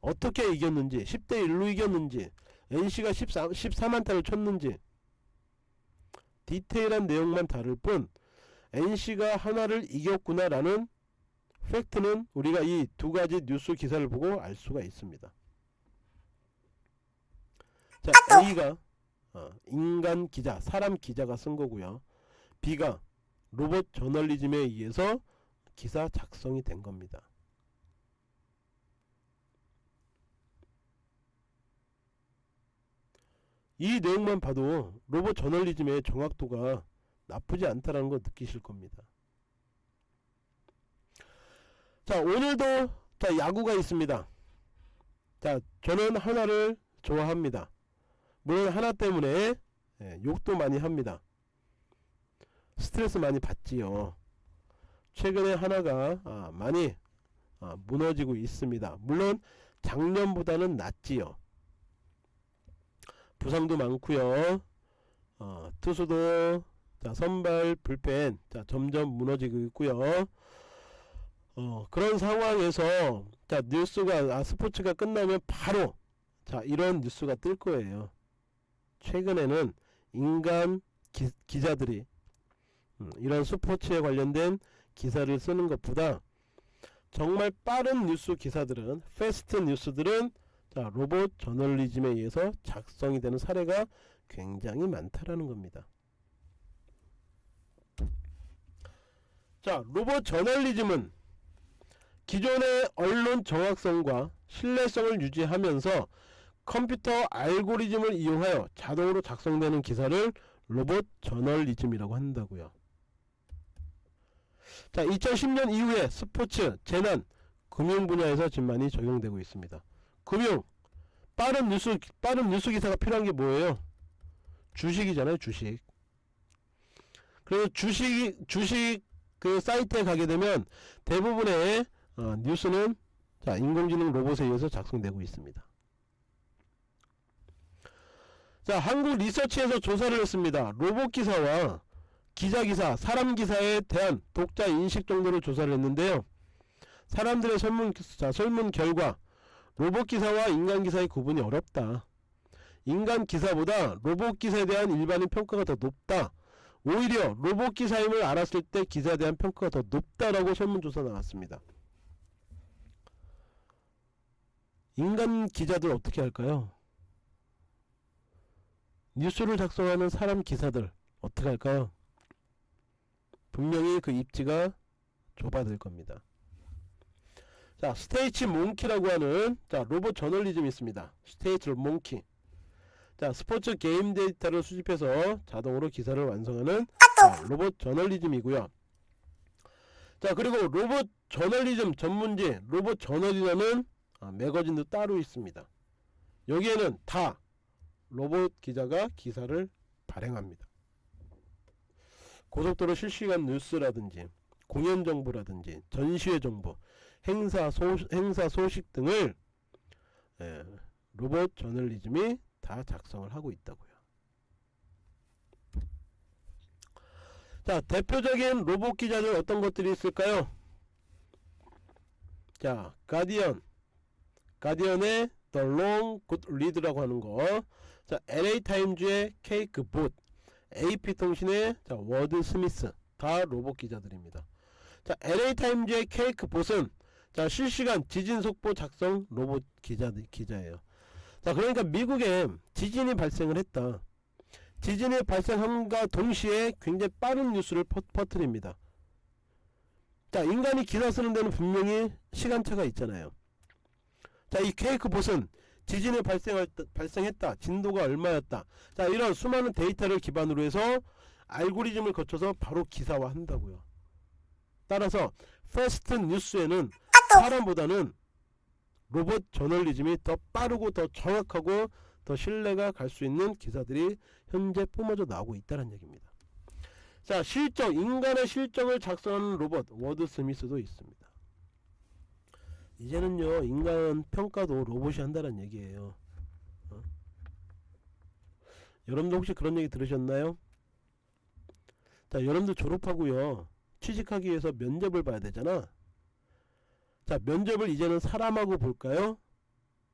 어떻게 이겼는지 10대 1로 이겼는지 NC가 14, 14만타를 쳤는지 디테일한 내용만 다를 뿐 NC가 하나를 이겼구나 라는 팩트는 우리가 이 두 가지 뉴스 기사를 보고 알 수가 있습니다. 자 A가 어, 인간 기자 사람 기자가 쓴 거고요. B가 로봇 저널리즘에 의해서 기사 작성이 된 겁니다. 이 내용만 봐도 로봇 저널리즘의 정확도가 나쁘지 않다라는 걸 느끼실 겁니다. 자 오늘도 자 야구가 있습니다. 자 저는 하나를 좋아합니다. 물론 하나 때문에 예, 욕도 많이 합니다. 스트레스 많이 받지요. 최근에 하나가 아, 많이 아, 무너지고 있습니다. 물론 작년보다는 낫지요. 부상도 많고요. 어, 투수도 자, 선발 불펜 자, 점점 무너지고 있고요. 어, 그런 상황에서 자, 뉴스가 아, 스포츠가 끝나면 바로 자, 이런 뉴스가 뜰 거예요. 최근에는 인간 기, 기자들이 음, 이런 스포츠에 관련된 기사를 쓰는 것보다 정말 빠른 뉴스 기사들은 패스트 뉴스들은 자 로봇 저널리즘에 의해서 작성이 되는 사례가 굉장히 많다라는 겁니다. 자 로봇 저널리즘은 기존의 언론 정확성과 신뢰성을 유지하면서 컴퓨터 알고리즘을 이용하여 자동으로 작성되는 기사를 로봇 저널리즘이라고 한다고요. 자 2010년 이후에 스포츠, 재난, 금융 분야에서 지금 많이 적용되고 있습니다. 금융 빠른 뉴스 빠른 뉴스 기사가 필요한 게 뭐예요? 주식이잖아요, 주식. 그래서 주식 주식 그 사이트에 가게 되면 대부분의 어, 뉴스는 자 인공지능 로봇에 의해서 작성되고 있습니다. 자 한국 리서치에서 조사를 했습니다. 로봇 기사와 기자 기사, 사람 기사에 대한 독자 인식 정도를 조사를 했는데요. 사람들의 설문, 자, 설문 결과 로봇 기사와 인간 기사의 구분이 어렵다. 인간 기사보다 로봇 기사에 대한 일반인 평가가 더 높다. 오히려 로봇 기사임을 알았을 때 기사에 대한 평가가 더 높다라고 설문조사 나왔습니다. 인간 기자들 어떻게 할까요? 뉴스를 작성하는 사람 기사들 어떻게 할까요? 분명히 그 입지가 좁아질 겁니다. 자, Stats Monkey라고 하는 자, 로봇 저널리즘이 있습니다. Stats Monkey. 자, 스포츠 게임 데이터를 수집해서 자동으로 기사를 완성하는 자, 로봇 저널리즘이고요. 자, 그리고 로봇 저널리즘 전문지 로봇 저널이라는 아, 매거진도 따로 있습니다. 여기에는 다 로봇 기자가 기사를 발행합니다. 고속도로 실시간 뉴스라든지 공연 정보라든지 전시회 정보, 행사 소, 행사 소식 등을 예, 로봇 저널리즘이 다 작성을 하고 있다고요. 자, 대표적인 로봇 기자들 어떤 것들이 있을까요? 자, 가디언, 가디언의 The Long Good Read라고 하는 거. 자, LA 타임즈의 Quakebot, AP 통신의 자, Wordsmith 다 로봇 기자들입니다. 자, LA 타임즈의 Quakebot은 자, 실시간 지진 속보 작성 로봇 기자 기자예요. 자, 그러니까 미국에 지진이 발생을 했다. 지진이 발생함과 동시에 굉장히 빠른 뉴스를 퍼, 퍼뜨립니다. 자, 인간이 기사 쓰는 데는 분명히 시간차가 있잖아요. 자, 이 Quakebot은 지진이 발생할, 발생했다. 진도가 얼마였다. 자, 이런 수많은 데이터를 기반으로 해서 알고리즘을 거쳐서 바로 기사화 한다고요. 따라서 fast 뉴스에는 사람보다는 로봇 저널리즘이 더 빠르고 더 정확하고 더 신뢰가 갈 수 있는 기사들이 현재 뿜어져 나오고 있다는 얘기입니다. 자 실적 인간의 실적을 작성하는 로봇 Wordsmith도 있습니다. 이제는요 인간 평가도 로봇이 한다는 얘기예요. 어? 여러분도 혹시 그런 얘기 들으셨나요? 자 여러분들 졸업하고요 취직하기 위해서 면접을 봐야 되잖아. 자 면접을 이제는 사람하고 볼까요?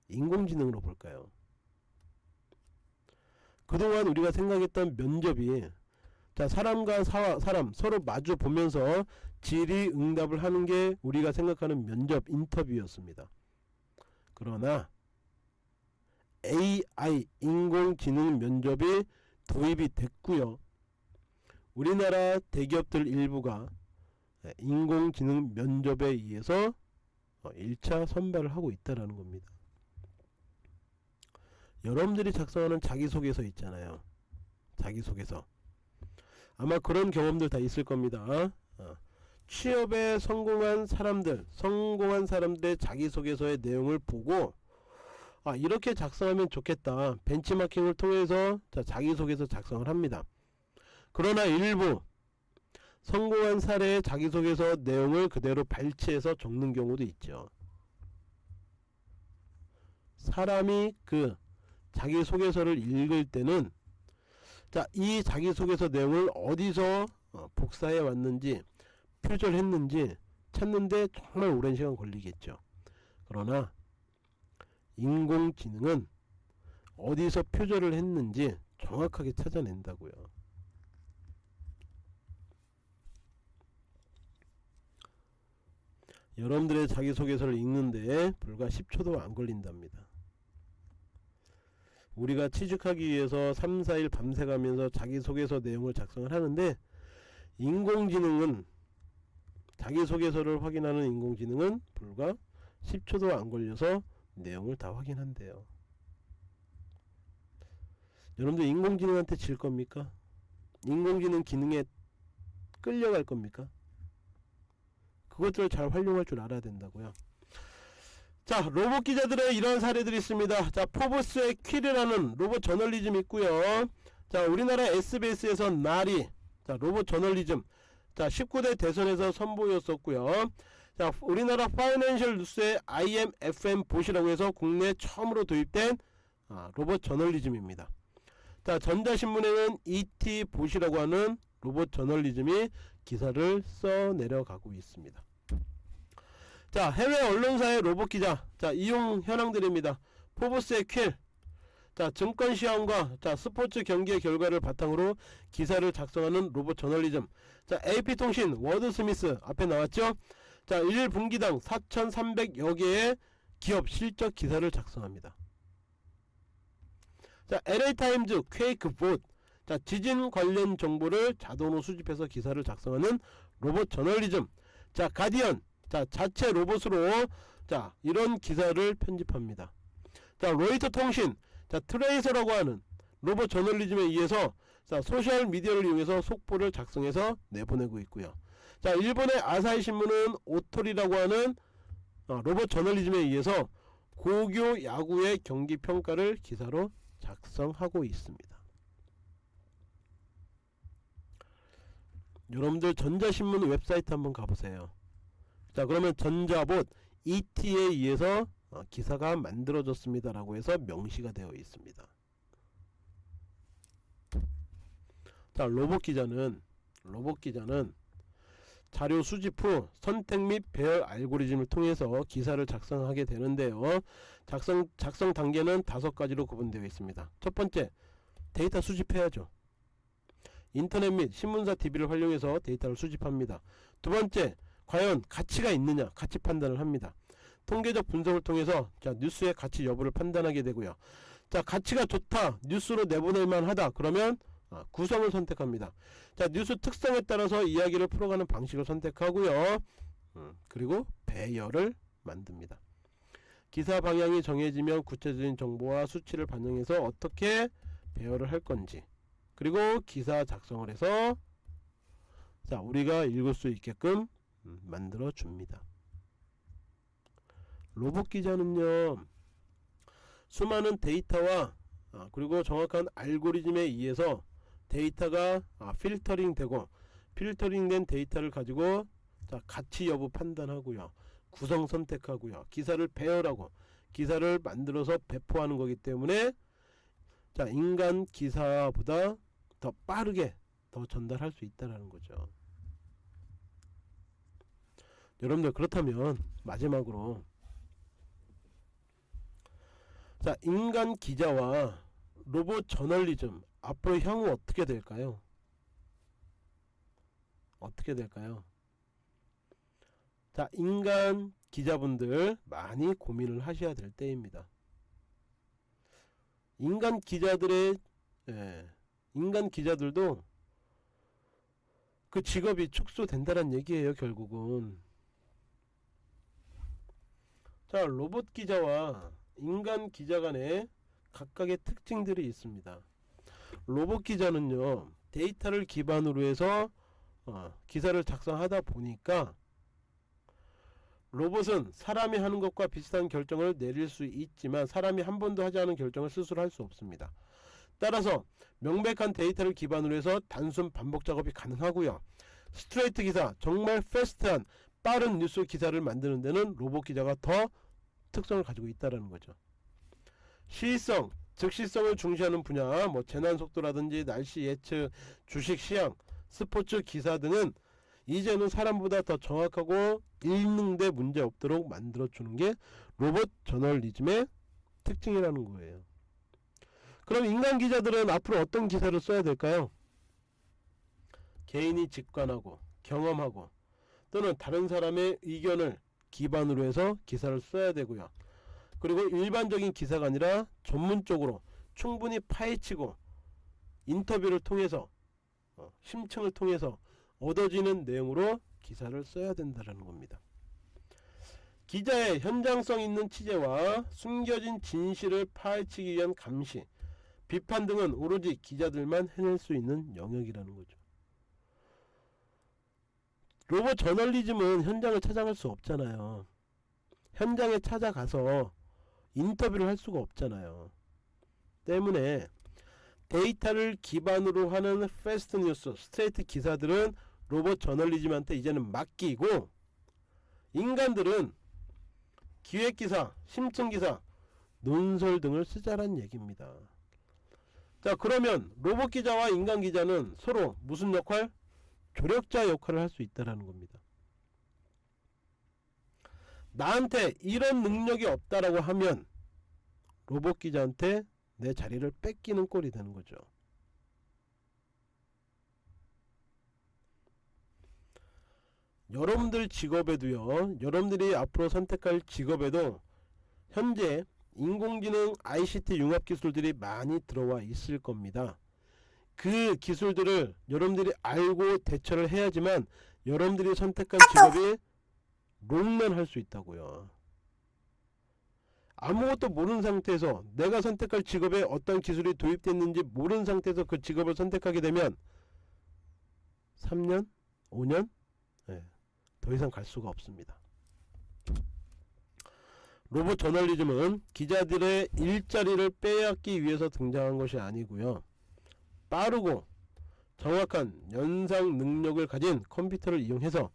인공지능으로 볼까요? 그동안 우리가 생각했던 면접이 자 사람과 사, 사람 서로 마주 보면서 질의응답을 하는 게 우리가 생각하는 면접 인터뷰였습니다. 그러나 AI 인공지능 면접이 도입이 됐고요. 우리나라 대기업들 일부가 인공지능 면접에 의해서 1차 선발을 하고 있다는 겁니다. 여러분들이 작성하는 자기소개서 있잖아요. 자기소개서. 아마 그런 경험들 다 있을 겁니다. 어. 취업에 성공한 사람들, 성공한 사람들의 자기소개서의 내용을 보고 아 이렇게 작성하면 좋겠다. 벤치마킹을 통해서 자, 자기소개서 작성을 합니다. 그러나 일부 성공한 사례의 자기소개서 내용을 그대로 발췌해서 적는 경우도 있죠. 사람이 그 자기소개서를 읽을 때는 자, 이 자기소개서 내용을 어디서 어, 복사해 왔는지 표절했는지 찾는데 정말 오랜 시간 걸리겠죠. 그러나 인공지능은 어디서 표절을 했는지 정확하게 찾아낸다고요. 여러분들의 자기소개서를 읽는데 불과 10초도 안 걸린답니다. 우리가 취직하기 위해서 3, 4일 밤새가면서 자기소개서 내용을 작성을 하는데 인공지능은 자기소개서를 확인하는 인공지능은 불과 10초도 안 걸려서 내용을 다 확인한대요. 여러분들 인공지능한테 질 겁니까? 인공지능 기능에 끌려갈 겁니까? 그것들을 잘 활용할 줄 알아야 된다고요. 자 로봇 기자들의 이런 사례들이 있습니다. 자 포브스의 퀴리라는 로봇 저널리즘 있고요. 자 우리나라 SBS에서 나리 자 로봇 저널리즘 자 19대 대선에서 선보였었고요. 자 우리나라 파이낸셜 뉴스의 IMFM 보시라고 해서 국내 처음으로 도입된 아, 로봇 저널리즘입니다. 자 전자신문에는 ET 보시라고 하는 로봇 저널리즘이 기사를 써 내려가고 있습니다 자 해외 언론사의 로봇 기자 자 이용 현황들입니다 포브스의 퀼자 증권 시황과 자 스포츠 경기의 결과를 바탕으로 기사를 작성하는 로봇 저널리즘 자 AP통신 Wordsmith 앞에 나왔죠 자 1분기당 4300여 개의 기업 실적 기사를 작성합니다. 자, LA타임즈 Quakebot. 자, 지진 관련 정보를 자동으로 수집해서 기사를 작성하는 로봇 저널리즘. 자, 가디언. 자, 자체 로봇으로 자, 이런 기사를 편집합니다. 자, 로이터 통신. 자, Tracer라고 하는 로봇 저널리즘에 의해서 자, 소셜 미디어를 이용해서 속보를 작성해서 내보내고 있고요. 자, 일본의 아사히 신문은 오토리라고 하는 어, 로봇 저널리즘에 의해서 고교 야구의 경기 평가를 기사로 작성하고 있습니다. 여러분들 전자신문 웹사이트 한번 가보세요. 자 그러면 전자봇 ET에 의해서 어, 기사가 만들어졌습니다 라고 해서 명시가 되어 있습니다. 자 로봇 기자는 로봇 기자는 자료 수집 후 선택 및 배열 알고리즘을 통해서 기사를 작성하게 되는데요. 작성, 작성 단계는 다섯 가지로 구분되어 있습니다. 첫 번째, 데이터 수집해야죠. 인터넷 및 신문사 TV를 활용해서 데이터를 수집합니다. 두 번째, 과연 가치가 있느냐 가치 판단을 합니다. 통계적 분석을 통해서 자 뉴스의 가치 여부를 판단하게 되고요. 자 가치가 좋다 뉴스로 내보낼만 하다 그러면 아, 구성을 선택합니다. 자 뉴스 특성에 따라서 이야기를 풀어가는 방식을 선택하고요. 음, 그리고 배열을 만듭니다. 기사 방향이 정해지면 구체적인 정보와 수치를 반영해서 어떻게 배열을 할 건지 그리고 기사 작성을 해서 자 우리가 읽을 수 있게끔 음, 만들어 줍니다. 로봇 기자는요 수많은 데이터와 아, 그리고 정확한 알고리즘에 의해서 데이터가 아, 필터링 되고 필터링 된 데이터를 가지고 자, 가치 여부 판단하고요. 구성 선택하고요. 기사를 배열하고 기사를 만들어서 배포하는 거기 때문에 자, 인간 기사보다 더 빠르게 더 전달할 수 있다라는 거죠. 여러분들 그렇다면 마지막으로 자, 인간 기자와 로봇 저널리즘 앞으로 향후 어떻게 될까요? 어떻게 될까요? 자, 인간 기자분들 많이 고민을 하셔야 될 때입니다. 인간 기자들의 예, 인간 기자들도 그 직업이 축소된다는 얘기예요, 결국은. 자, 로봇 기자와 인간 기자 간의 각각의 특징들이 있습니다. 로봇 기자는요 데이터를 기반으로 해서 어, 기사를 작성하다 보니까 로봇은 사람이 하는 것과 비슷한 결정을 내릴 수 있지만 사람이 한 번도 하지 않은 결정을 스스로 할 수 없습니다. 따라서 명백한 데이터를 기반으로 해서 단순 반복 작업이 가능하고요. 스트레이트 기사, 정말 fast한 빠른 뉴스 기사를 만드는 데는 로봇 기자가 더 특성을 가지고 있다는 거죠. 시의성, 즉시성을 중시하는 분야 뭐 재난 속보라든지 날씨 예측 주식 시황 스포츠 기사 등은 이제는 사람보다 더 정확하고 읽는데 문제 없도록 만들어 주는 게 로봇 저널리즘의 특징이라는 거예요 그럼 인간 기자들은 앞으로 어떤 기사를 써야 될까요 개인이 직관하고 경험하고 또는 다른 사람의 의견을 기반으로 해서 기사를 써야 되고요 그리고 일반적인 기사가 아니라 전문적으로 충분히 파헤치고 인터뷰를 통해서 어, 심층을 통해서 얻어지는 내용으로 기사를 써야 된다는 겁니다. 기자의 현장성 있는 취재와 숨겨진 진실을 파헤치기 위한 감시, 비판 등은 오로지 기자들만 해낼 수 있는 영역이라는 거죠. 로봇 저널리즘은 현장을 찾아갈 수 없잖아요. 현장에 찾아가서 인터뷰를 할 수가 없잖아요. 때문에 데이터를 기반으로 하는 fast 뉴스, 스트레이트 기사들은 로봇 저널리즘한테 이제는 맡기고 인간들은 기획기사, 심층기사, 논설 등을 쓰자란 얘기입니다. 자 그러면 로봇 기자와 인간 기자는 서로 무슨 역할? 조력자 역할을 할 수 있다는 겁니다. 나한테 이런 능력이 없다라고 하면 로봇 기자한테 내 자리를 뺏기는 꼴이 되는 거죠. 여러분들 직업에도요. 여러분들이 앞으로 선택할 직업에도 현재 인공지능 ICT 융합 기술들이 많이 들어와 있을 겁니다. 그 기술들을 여러분들이 알고 대처를 해야지만 여러분들이 선택한 직업이 롱런 할 수 있다고요. 아무것도 모르는 상태에서 내가 선택할 직업에 어떤 기술이 도입됐는지 모르는 상태에서 그 직업을 선택하게 되면 3년? 5년? 네, 더 이상 갈 수가 없습니다. 로봇 저널리즘은 기자들의 일자리를 빼앗기 위해서 등장한 것이 아니고요. 빠르고 정확한 연상 능력을 가진 컴퓨터를 이용해서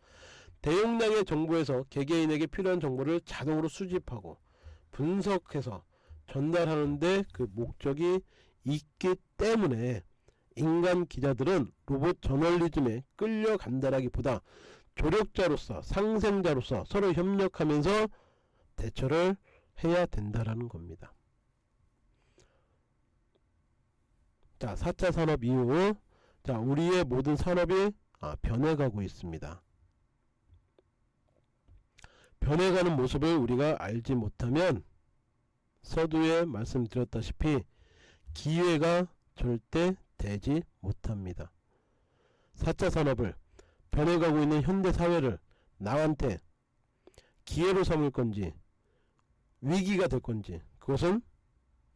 대용량의 정보에서 개개인에게 필요한 정보를 자동으로 수집하고 분석해서 전달하는데 그 목적이 있기 때문에 인간 기자들은 로봇 저널리즘에 끌려간다라기보다 조력자로서 상생자로서 서로 협력하면서 대처를 해야 된다라는 겁니다. 자, 4차 산업 이후 자, 우리의 모든 산업이 아, 변해가고 있습니다. 변해가는 모습을 우리가 알지 못하면 서두에 말씀드렸다시피 기회가 절대 되지 못합니다. 4차 산업을 변해가고 있는 현대 사회를 나한테 기회로 삼을 건지 위기가 될 건지 그것은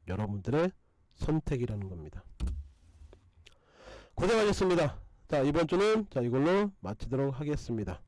여러분들의 선택이라는 겁니다. 고생하셨습니다. 자 이번 주는 자 이걸로 마치도록 하겠습니다.